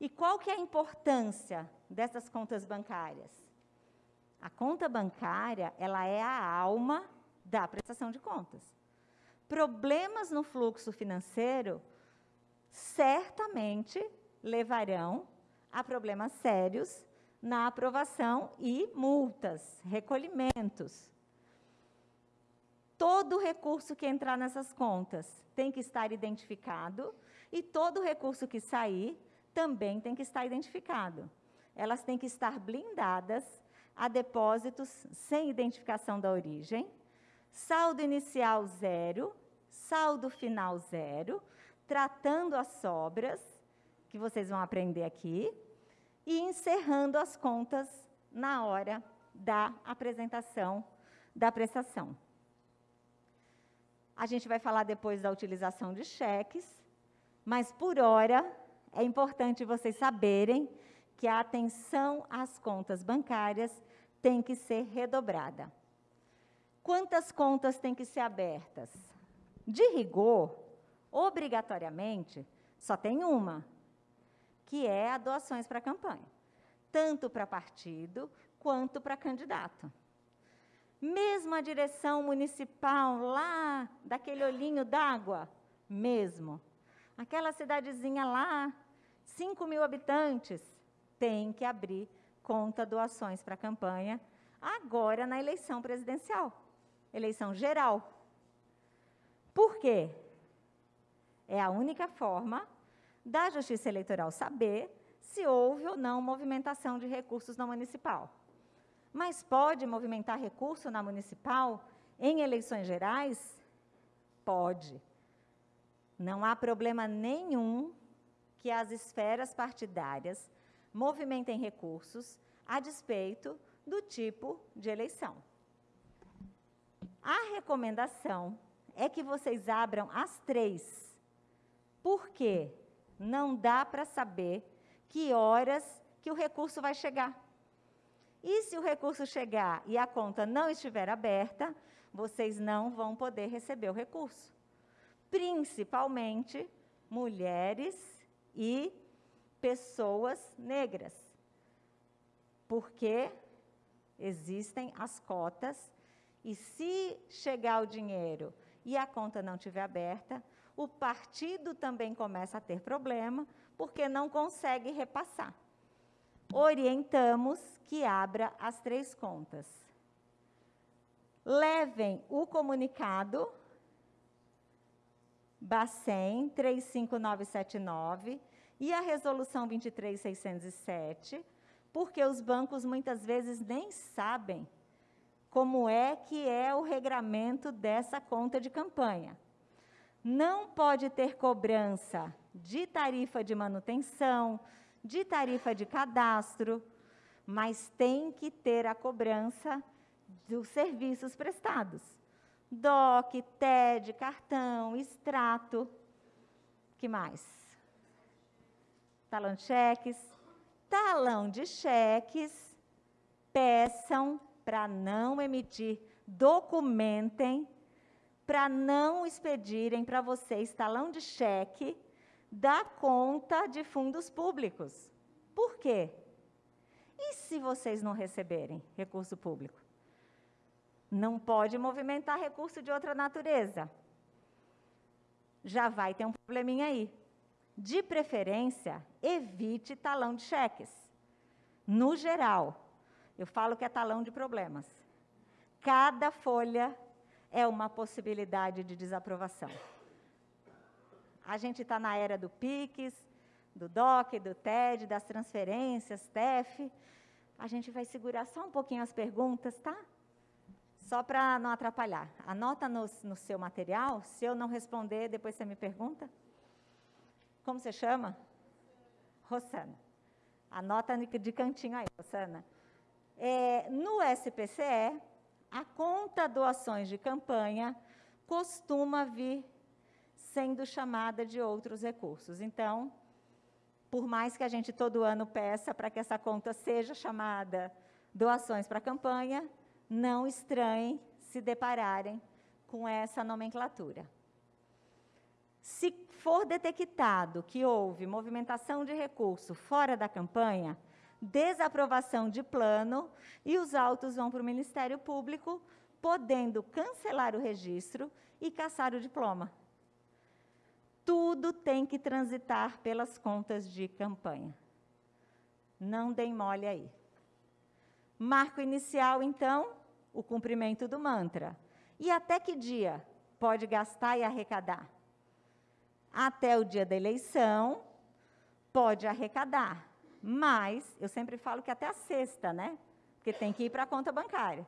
E qual que é a importância dessas contas bancárias? A conta bancária, ela é a alma da prestação de contas. Problemas no fluxo financeiro certamente levarão a problemas sérios na aprovação e multas, recolhimentos. Todo recurso que entrar nessas contas tem que estar identificado e todo recurso que sair também tem que estar identificado. Elas têm que estar blindadas a depósitos sem identificação da origem, saldo inicial zero, saldo final zero, tratando as sobras, que vocês vão aprender aqui, e encerrando as contas na hora da apresentação da prestação. A gente vai falar depois da utilização de cheques, mas por hora é importante vocês saberem que a atenção às contas bancárias tem que ser redobrada. Quantas contas têm que ser abertas? De rigor, obrigatoriamente, só tem uma, que é a doações para a campanha, tanto para partido quanto para candidato. Mesmo a direção municipal lá daquele olhinho d'água, mesmo. Aquela cidadezinha lá, 5 mil habitantes, tem que abrir conta doações para a campanha, agora na eleição presidencial, eleição geral. Por quê? É a única forma da Justiça Eleitoral saber se houve ou não movimentação de recursos na municipal. Mas pode movimentar recurso na municipal em eleições gerais? Pode. Não há problema nenhum que as esferas partidárias movimentem recursos a despeito do tipo de eleição. A recomendação é que vocês abram as três. Por quê? não dá para saber que horas que o recurso vai chegar. E se o recurso chegar e a conta não estiver aberta, vocês não vão poder receber o recurso. Principalmente mulheres e pessoas negras. Porque existem as cotas e se chegar o dinheiro e a conta não estiver aberta, o partido também começa a ter problema, porque não consegue repassar. Orientamos que abra as três contas. Levem o comunicado Bacen 35979 e a resolução 23607, porque os bancos muitas vezes nem sabem como é que é o regramento dessa conta de campanha não pode ter cobrança de tarifa de manutenção, de tarifa de cadastro, mas tem que ter a cobrança dos serviços prestados. DOC, TED, cartão, extrato, que mais? Talão de cheques. Talão de cheques, peçam para não emitir, documentem para não expedirem para vocês talão de cheque da conta de fundos públicos. Por quê? E se vocês não receberem recurso público? Não pode movimentar recurso de outra natureza. Já vai ter um probleminha aí. De preferência, evite talão de cheques. No geral, eu falo que é talão de problemas. Cada folha é uma possibilidade de desaprovação. A gente está na era do PIX, do DOC, do TED, das transferências, TEF. A gente vai segurar só um pouquinho as perguntas, tá? Só para não atrapalhar. Anota no, no seu material, se eu não responder, depois você me pergunta. Como você chama? Rosana. Anota de cantinho aí, Rosana. É, no SPCE, a conta doações de campanha costuma vir sendo chamada de outros recursos. Então, por mais que a gente todo ano peça para que essa conta seja chamada doações para campanha, não estranhem se depararem com essa nomenclatura. Se for detectado que houve movimentação de recurso fora da campanha, desaprovação de plano e os autos vão para o Ministério Público, podendo cancelar o registro e caçar o diploma. Tudo tem que transitar pelas contas de campanha. Não deem mole aí. Marco inicial, então, o cumprimento do mantra. E até que dia pode gastar e arrecadar? Até o dia da eleição, pode arrecadar. Mas, eu sempre falo que até a sexta, né? Porque tem que ir para a conta bancária.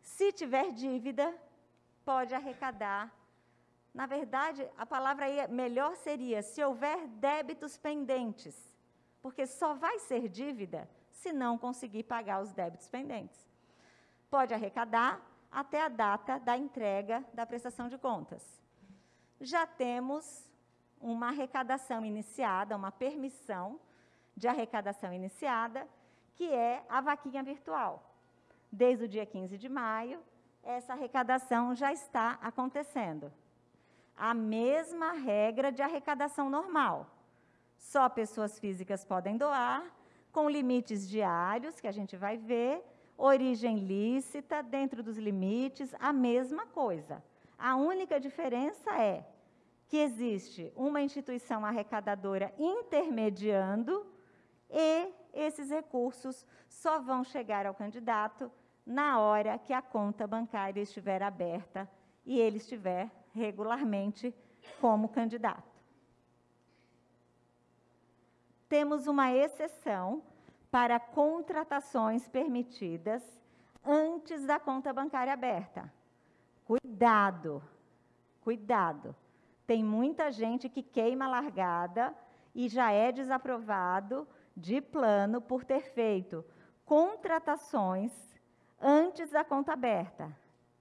Se tiver dívida, pode arrecadar. Na verdade, a palavra aí melhor seria se houver débitos pendentes, porque só vai ser dívida se não conseguir pagar os débitos pendentes. Pode arrecadar até a data da entrega da prestação de contas. Já temos uma arrecadação iniciada, uma permissão de arrecadação iniciada, que é a vaquinha virtual. Desde o dia 15 de maio, essa arrecadação já está acontecendo. A mesma regra de arrecadação normal. Só pessoas físicas podem doar, com limites diários, que a gente vai ver, origem lícita, dentro dos limites, a mesma coisa. A única diferença é que existe uma instituição arrecadadora intermediando e esses recursos só vão chegar ao candidato na hora que a conta bancária estiver aberta e ele estiver regularmente como candidato. Temos uma exceção para contratações permitidas antes da conta bancária aberta. Cuidado, cuidado. Tem muita gente que queima largada e já é desaprovado de plano por ter feito contratações antes da conta aberta.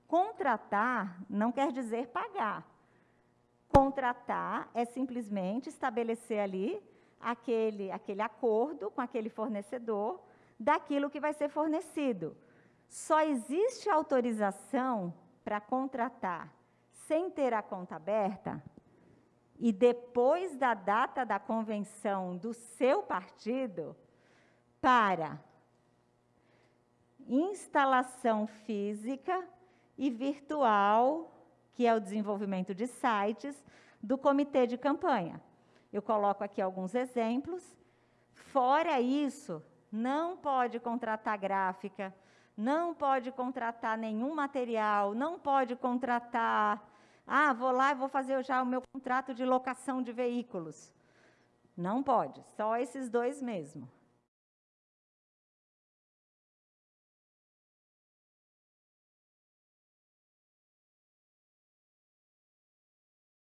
Contratar não quer dizer pagar. Contratar é simplesmente estabelecer ali aquele, aquele acordo com aquele fornecedor daquilo que vai ser fornecido. Só existe autorização para contratar sem ter a conta aberta e depois da data da convenção do seu partido para instalação física e virtual, que é o desenvolvimento de sites do comitê de campanha. Eu coloco aqui alguns exemplos. Fora isso, não pode contratar gráfica, não pode contratar nenhum material, não pode contratar ah, vou lá e vou fazer já o meu contrato de locação de veículos. Não pode, só esses dois mesmo.